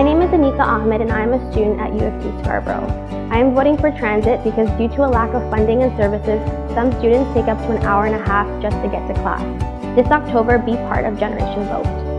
My name is Anika Ahmed and I am a student at U of T Scarborough. I am voting for transit because due to a lack of funding and services, some students take up to an hour and a half just to get to class. This October, be part of Generation Vote.